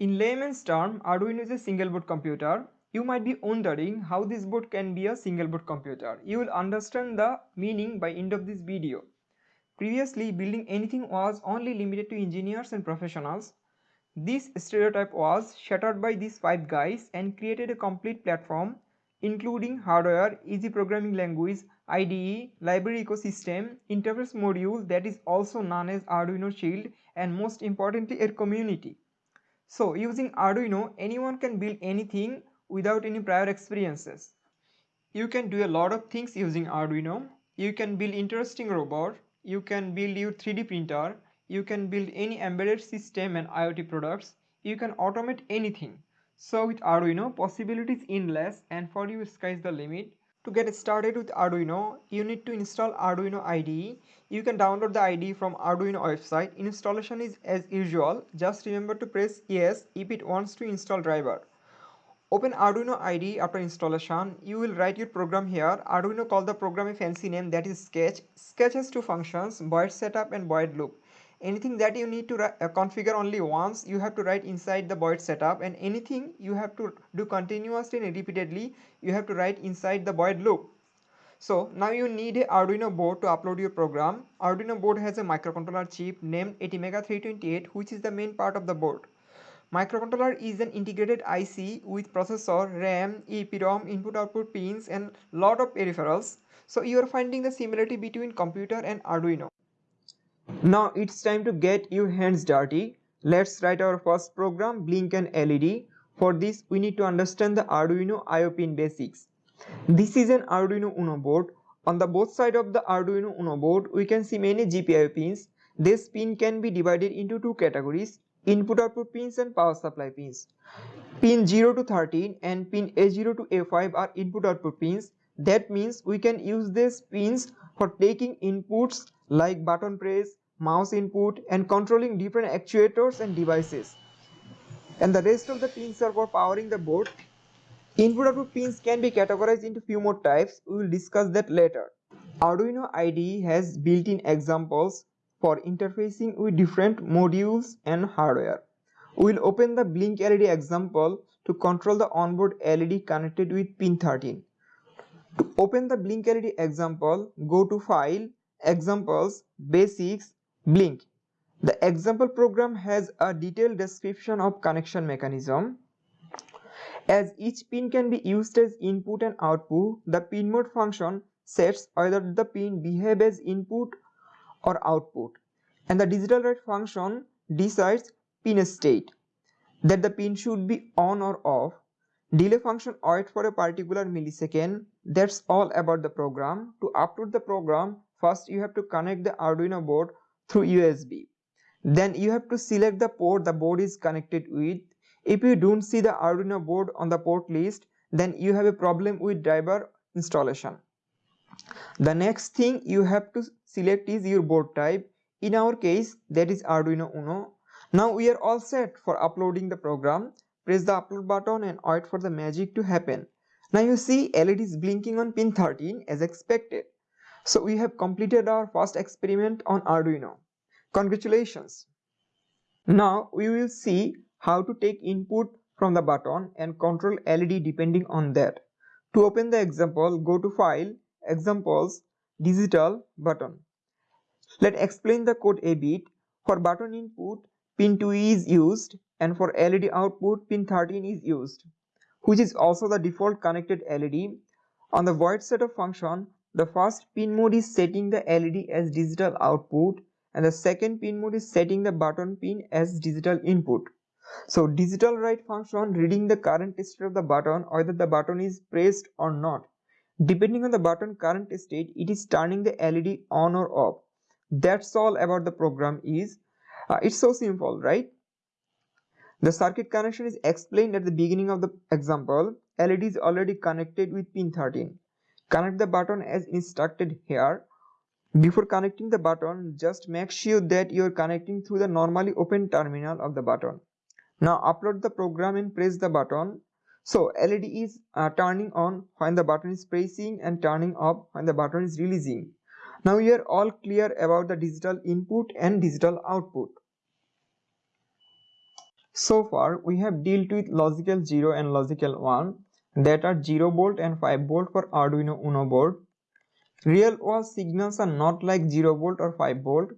In layman's term, Arduino is a single board computer. You might be wondering how this board can be a single board computer. You will understand the meaning by end of this video. Previously, building anything was only limited to engineers and professionals. This stereotype was shattered by these five guys and created a complete platform including hardware, easy programming language, IDE, library ecosystem, interface module that is also known as Arduino Shield and most importantly a community. So using Arduino, anyone can build anything without any prior experiences. You can do a lot of things using Arduino. You can build interesting robot, you can build your 3D printer, you can build any embedded system and IoT products, you can automate anything. So with Arduino, possibilities endless and for you sky's the limit. To get started with Arduino, you need to install Arduino IDE. You can download the IDE from Arduino website. Installation is as usual. Just remember to press yes if it wants to install driver. Open Arduino IDE after installation. You will write your program here. Arduino call the program a fancy name that is Sketch. Sketch has two functions, void setup and void loop anything that you need to uh, configure only once you have to write inside the void setup. And anything you have to do continuously and repeatedly you have to write inside the void loop. So now you need a arduino board to upload your program. Arduino board has a microcontroller chip named atmega 328 which is the main part of the board. Microcontroller is an integrated ic with processor ram eprom input output pins and lot of peripherals. So you are finding the similarity between computer and arduino now it's time to get your hands dirty. Let's write our first program blink and LED. For this we need to understand the Arduino IO pin basics. This is an Arduino Uno board. On the both side of the Arduino Uno board we can see many GPIO pins. This pin can be divided into two categories input output pins and power supply pins. Pin 0 to 13 and pin A0 to A5 are input output pins. That means we can use these pins for taking inputs like button press, mouse input and controlling different actuators and devices. And the rest of the pins are for powering the board. Input output pins can be categorized into few more types. We will discuss that later. Arduino IDE has built-in examples for interfacing with different modules and hardware. We will open the blink LED example to control the onboard LED connected with pin 13. To open the blink LED example, go to File, Examples, Basics, Blink. The example program has a detailed description of connection mechanism. As each pin can be used as input and output, the pin mode function sets whether the pin behave as input or output and the digital write function decides pin state that the pin should be on or off. Delay function wait for a particular millisecond. That's all about the program. To upload the program, first you have to connect the Arduino board through USB. Then you have to select the port the board is connected with. If you don't see the Arduino board on the port list, then you have a problem with driver installation. The next thing you have to select is your board type. In our case, that is Arduino Uno. Now we are all set for uploading the program. Press the upload button and wait for the magic to happen. Now you see LED is blinking on pin 13 as expected. So we have completed our first experiment on Arduino. Congratulations! Now we will see how to take input from the button and control LED depending on that. To open the example, go to File, Examples, Digital button. Let's explain the code a bit. For button input, pin 2 is used and for LED output, pin 13 is used, which is also the default connected LED. On the void setup function, the first pin mode is setting the LED as digital output and the second pin mode is setting the button pin as digital input. So digital write function reading the current state of the button whether the button is pressed or not. Depending on the button current state it is turning the LED on or off. That's all about the program is. Uh, it's so simple right? The circuit connection is explained at the beginning of the example. LED is already connected with pin 13. Connect the button as instructed here. Before connecting the button, just make sure that you are connecting through the normally open terminal of the button. Now upload the program and press the button. So LED is uh, turning on when the button is pressing and turning off when the button is releasing. Now we are all clear about the digital input and digital output. So far we have dealt with logical 0 and logical 1 that are 0 volt and 5 volt for Arduino Uno board. Real world signals are not like 0 volt or 5 volt.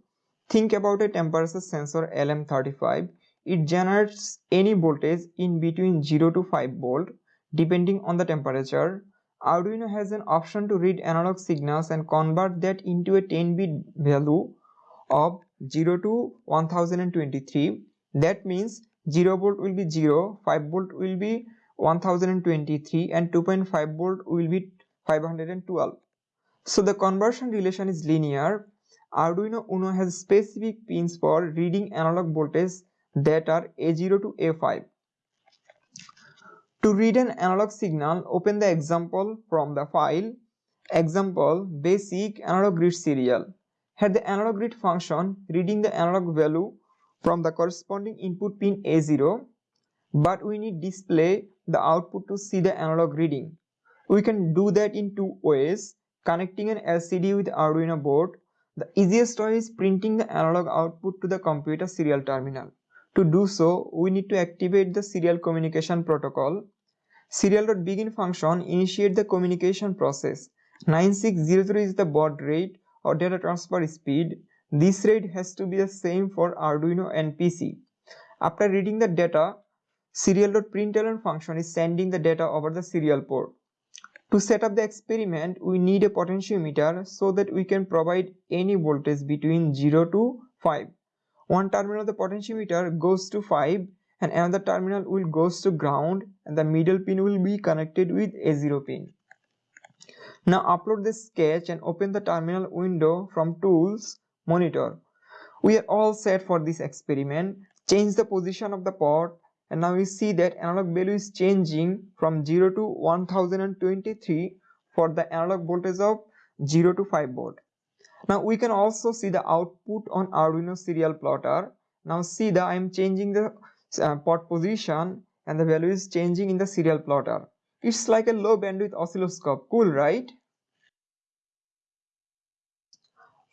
Think about a temperature sensor LM35. It generates any voltage in between 0 to 5 volt depending on the temperature. Arduino has an option to read analog signals and convert that into a 10-bit value of 0 to 1023. That means 0 volt will be 0, 5 volt will be 1023 and 2.5 volt will be 512. So the conversion relation is linear. Arduino Uno has specific pins for reading analog voltage that are A0 to A5. To read an analog signal, open the example from the file. Example basic analog read serial. Here the analog read function reading the analog value from the corresponding input pin A0 but we need display the output to see the analog reading. We can do that in two ways connecting an LCD with Arduino board, the easiest way is printing the analog output to the computer serial terminal. To do so, we need to activate the serial communication protocol. Serial.begin function initiate the communication process. 9600 is the baud rate or data transfer speed. This rate has to be the same for Arduino and PC. After reading the data, serial.println function is sending the data over the serial port. To set up the experiment, we need a potentiometer so that we can provide any voltage between 0 to 5. One terminal of the potentiometer goes to 5 and another terminal will goes to ground and the middle pin will be connected with A0 pin. Now upload the sketch and open the terminal window from tools monitor. We are all set for this experiment. Change the position of the port and now we see that analog value is changing from 0 to 1023 for the analog voltage of 0 to 5 volt. Now we can also see the output on Arduino serial plotter. Now see that I am changing the uh, port position and the value is changing in the serial plotter. It's like a low bandwidth oscilloscope. Cool, right?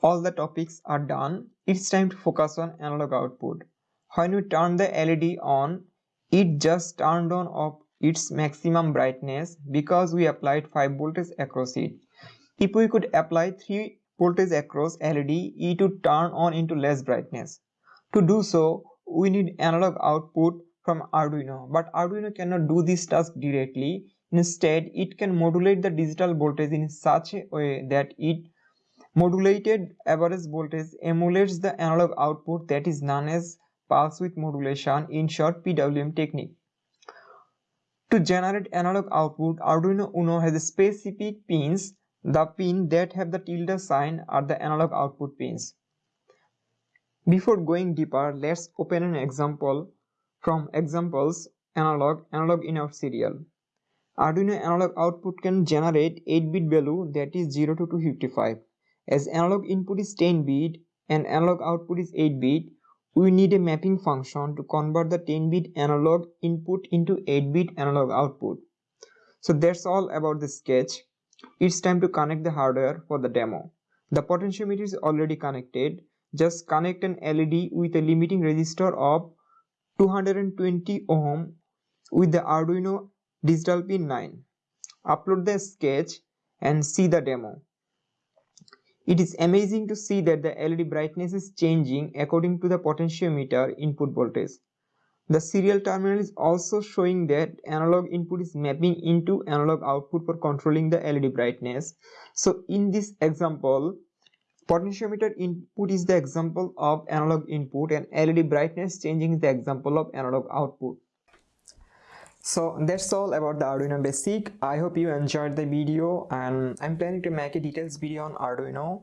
All the topics are done. It's time to focus on analog output. When we turn the LED on, it just turned on of its maximum brightness because we applied 5 voltage across it. If we could apply 3 voltage across LED, it would turn on into less brightness. To do so, we need analog output from Arduino, but Arduino cannot do this task directly. Instead, it can modulate the digital voltage in such a way that it modulated average voltage emulates the analog output that is known as pulse width modulation in short PWM technique. To generate analog output, Arduino Uno has specific pins. The pin that have the tilde sign are the analog output pins. Before going deeper, let's open an example from examples analog analog in out serial. Arduino analog output can generate 8-bit value that is 0 to 255. As analog input is 10 bit and analog output is 8 bit, we need a mapping function to convert the 10-bit analog input into 8-bit analog output. So that's all about the sketch. It's time to connect the hardware for the demo. The potentiometer is already connected. Just connect an LED with a limiting resistor of 220 ohm with the Arduino digital pin 9. Upload the sketch and see the demo. It is amazing to see that the LED brightness is changing according to the potentiometer input voltage. The serial terminal is also showing that analog input is mapping into analog output for controlling the LED brightness. So in this example, potentiometer input is the example of analog input and LED brightness changing is the example of analog output. So that's all about the Arduino basic. I hope you enjoyed the video and I'm planning to make a details video on Arduino.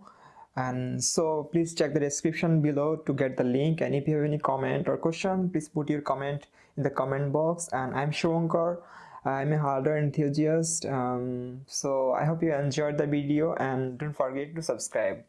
And so please check the description below to get the link and if you have any comment or question please put your comment in the comment box. And I'm Shavankar I'm a hardware enthusiast. Um, so I hope you enjoyed the video and don't forget to subscribe